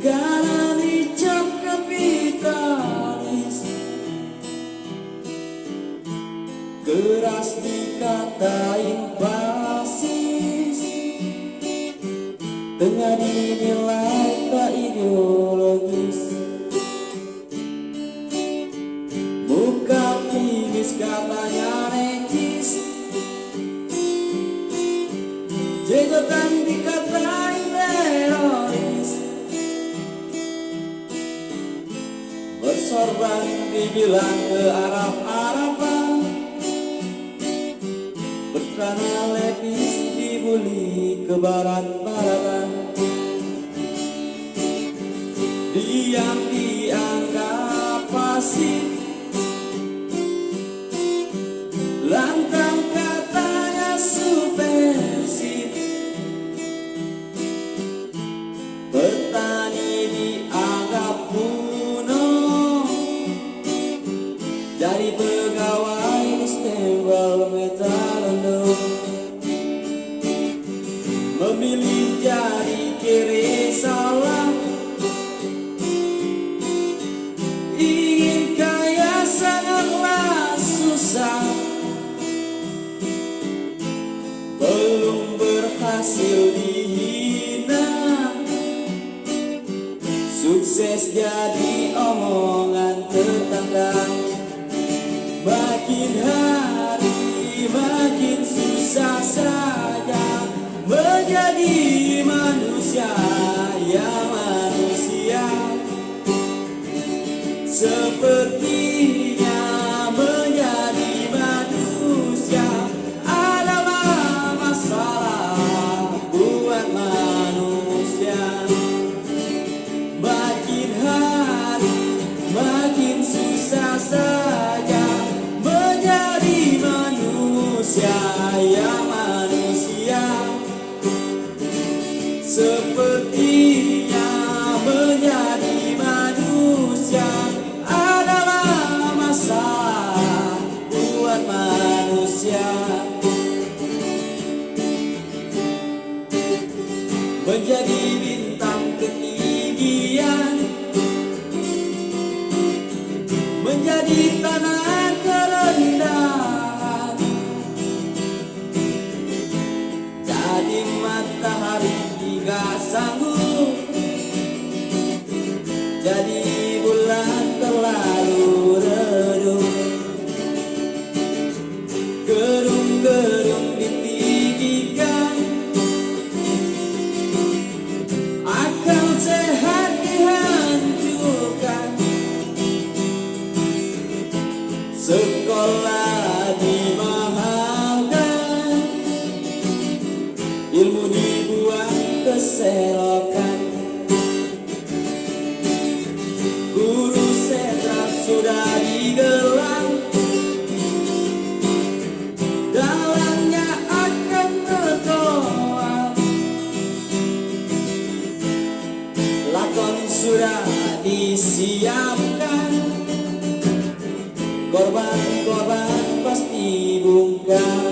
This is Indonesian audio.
Galani jam kapitalis. Keras dikatain basis. Dengan dinilai tak ideologis. Muka finish katanya necis Bersorban dibilang ke Arab-Araban Berkelana lepis dibuli ke barat-baratan Diam dianggap pasif Memilih jadi kiri salah. Ingin kaya sangatlah susah. Belum berhasil dihina. Sukses jadi omongan Menjadi manusia ya manusia. Sepertinya Sepertinya menjadi manusia. Adalah masalah buat manusia. Menjadi bintang graça no maraton sudah disiapkan. Korban-korban pasti bungkam.